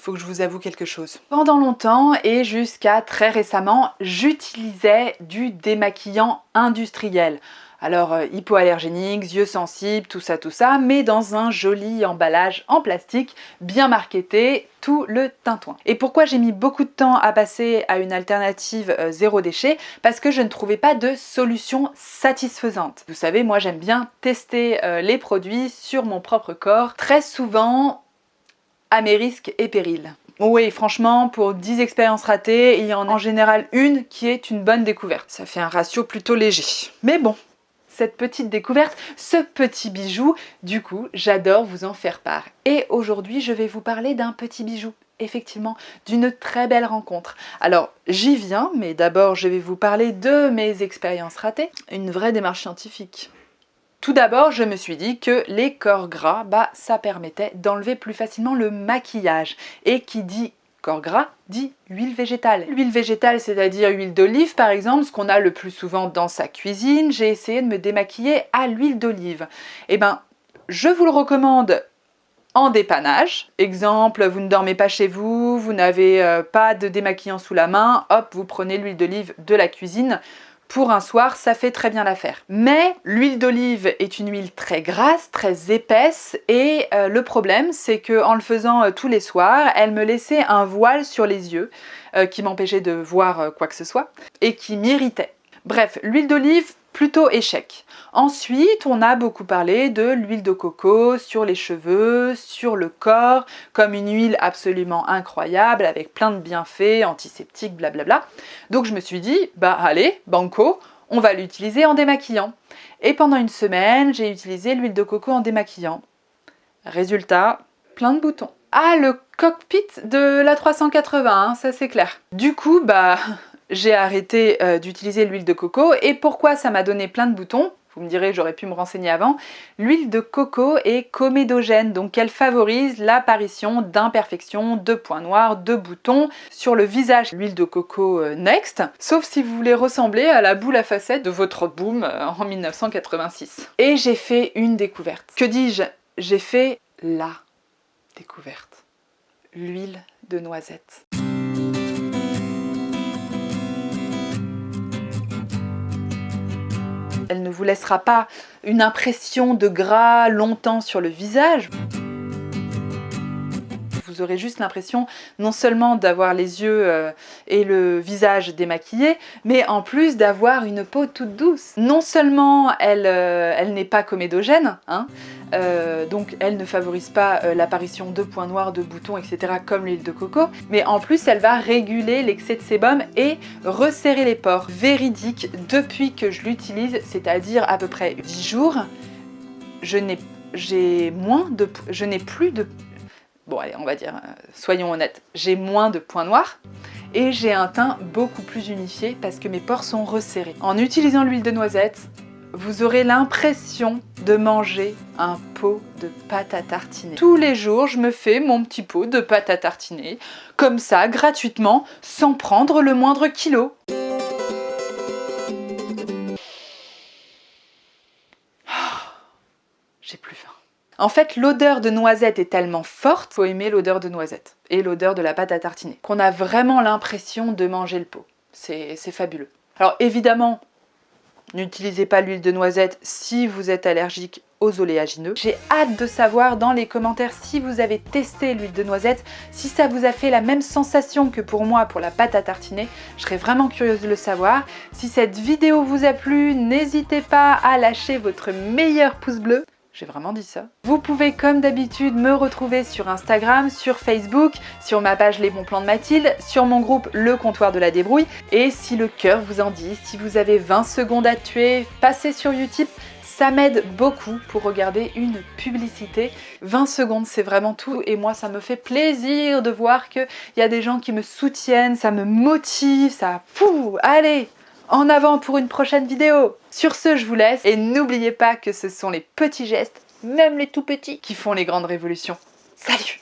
faut que je vous avoue quelque chose. Pendant longtemps et jusqu'à très récemment, j'utilisais du démaquillant industriel. Alors euh, hypoallergénique, yeux sensibles, tout ça, tout ça, mais dans un joli emballage en plastique, bien marketé, tout le tintouin. Et pourquoi j'ai mis beaucoup de temps à passer à une alternative euh, zéro déchet? Parce que je ne trouvais pas de solution satisfaisante. Vous savez, moi j'aime bien tester euh, les produits sur mon propre corps, très souvent à mes risques et périls. Oui, franchement, pour 10 expériences ratées, il y en a en général une qui est une bonne découverte. Ça fait un ratio plutôt léger. Mais bon, cette petite découverte, ce petit bijou. Du coup, j'adore vous en faire part. Et aujourd'hui, je vais vous parler d'un petit bijou effectivement d'une très belle rencontre. Alors j'y viens, mais d'abord je vais vous parler de mes expériences ratées, une vraie démarche scientifique. Tout d'abord, je me suis dit que les corps gras, bah, ça permettait d'enlever plus facilement le maquillage. Et qui dit corps gras dit huile végétale. L'huile végétale, c'est-à-dire huile d'olive par exemple, ce qu'on a le plus souvent dans sa cuisine, j'ai essayé de me démaquiller à l'huile d'olive. Eh ben, je vous le recommande en dépannage. Exemple, vous ne dormez pas chez vous, vous n'avez euh, pas de démaquillant sous la main, hop, vous prenez l'huile d'olive de la cuisine, pour un soir, ça fait très bien l'affaire. Mais l'huile d'olive est une huile très grasse, très épaisse et euh, le problème c'est que en le faisant euh, tous les soirs, elle me laissait un voile sur les yeux euh, qui m'empêchait de voir quoi que ce soit et qui m'irritait. Bref, l'huile d'olive, plutôt échec. Ensuite, on a beaucoup parlé de l'huile de coco sur les cheveux, sur le corps, comme une huile absolument incroyable, avec plein de bienfaits, antiseptiques, blablabla. Donc je me suis dit, bah allez, banco, on va l'utiliser en démaquillant. Et pendant une semaine, j'ai utilisé l'huile de coco en démaquillant. Résultat, plein de boutons. Ah, le cockpit de la 380, hein, ça c'est clair. Du coup, bah, j'ai arrêté euh, d'utiliser l'huile de coco. Et pourquoi ça m'a donné plein de boutons? Vous me direz, j'aurais pu me renseigner avant. L'huile de coco est comédogène, donc elle favorise l'apparition d'imperfections, de points noirs, de boutons sur le visage. L'huile de coco euh, Next, sauf si vous voulez ressembler à la boule à facettes de votre boom euh, en 1986. Et j'ai fait une découverte. Que dis-je? J'ai fait la découverte. L'huile de noisette. Elle ne vous laissera pas une impression de gras longtemps sur le visage. Juste l'impression non seulement d'avoir les yeux euh, et le visage démaquillés, mais en plus d'avoir une peau toute douce. Non seulement elle, euh, elle n'est pas comédogène, hein, euh, donc elle ne favorise pas l'apparition de points noirs, de boutons, etc. comme l'huile de coco, mais en plus elle va réguler l'excès de sébum et resserrer les pores. Véridique, depuis que je l'utilise, c'est-à-dire à peu près 10 jours, je n'ai moins de... je n'ai plus de... Bon allez, on va dire, euh, soyons honnêtes, j'ai moins de points noirs, et j'ai un teint beaucoup plus unifié parce que mes pores sont resserrés. En utilisant l'huile de noisette, vous aurez l'impression de manger un pot de pâte à tartiner. Tous les jours, je me fais mon petit pot de pâte à tartiner, comme ça, gratuitement, sans prendre le moindre kilo. J'ai plus. En fait, l'odeur de noisette est tellement forte, faut aimer l'odeur de noisette et l'odeur de la pâte à tartiner, qu'on a vraiment l'impression de manger le pot. C'est fabuleux. Alors évidemment, N'utilisez pas l'huile de noisette si vous êtes allergique aux oléagineux. J'ai hâte de savoir dans les commentaires si vous avez testé l'huile de noisette, si ça vous a fait la même sensation que pour moi pour la pâte à tartiner. Je serais vraiment curieuse de le savoir. Si cette vidéo vous a plu, n'hésitez pas à lâcher votre meilleur pouce bleu. J'ai vraiment dit ça. Vous pouvez comme d'habitude me retrouver sur Instagram, sur Facebook, sur ma page Les Bons Plans de Mathilde, sur mon groupe Le Comptoir de la Débrouille. Et si le cœur vous en dit, si vous avez 20 secondes à tuer, passez sur Utip, ça m'aide beaucoup pour regarder une publicité. 20 secondes, c'est vraiment tout et moi, ça me fait plaisir de voir qu'il y a des gens qui me soutiennent, ça me motive, ça... Fou, allez en avant pour une prochaine vidéo Sur ce, je vous laisse et n'oubliez pas que ce sont les petits gestes, même les tout petits, qui font les grandes révolutions. Salut